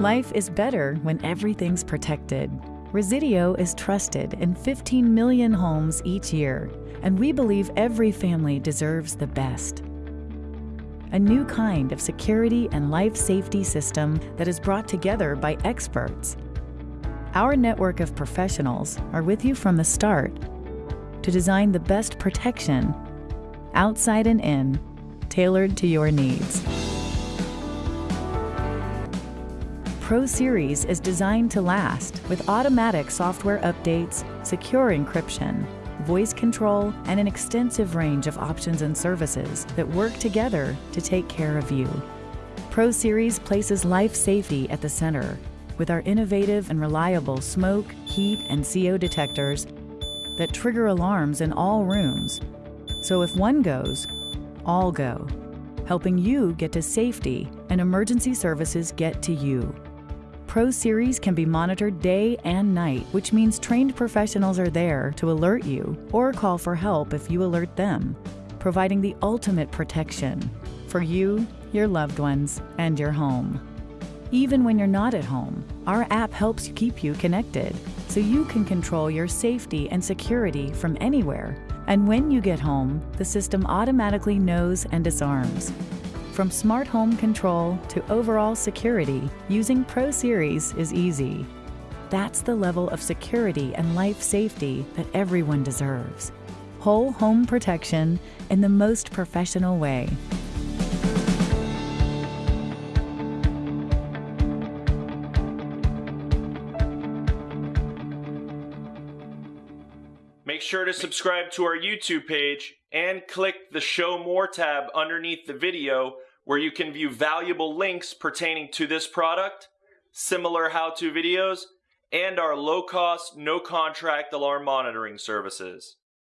Life is better when everything's protected. Resideo is trusted in 15 million homes each year, and we believe every family deserves the best. A new kind of security and life safety system that is brought together by experts. Our network of professionals are with you from the start to design the best protection, outside and in, tailored to your needs. Pro Series is designed to last with automatic software updates, secure encryption, voice control, and an extensive range of options and services that work together to take care of you. Pro Series places life safety at the center with our innovative and reliable smoke, heat, and CO detectors that trigger alarms in all rooms. So if one goes, all go, helping you get to safety and emergency services get to you. Pro Series can be monitored day and night, which means trained professionals are there to alert you or call for help if you alert them, providing the ultimate protection for you, your loved ones, and your home. Even when you're not at home, our app helps keep you connected so you can control your safety and security from anywhere. And when you get home, the system automatically knows and disarms, from smart home control to overall security, using Pro Series is easy. That's the level of security and life safety that everyone deserves. Whole home protection in the most professional way. Make sure to subscribe to our YouTube page and click the Show More tab underneath the video where you can view valuable links pertaining to this product, similar how-to videos, and our low-cost, no-contract alarm monitoring services.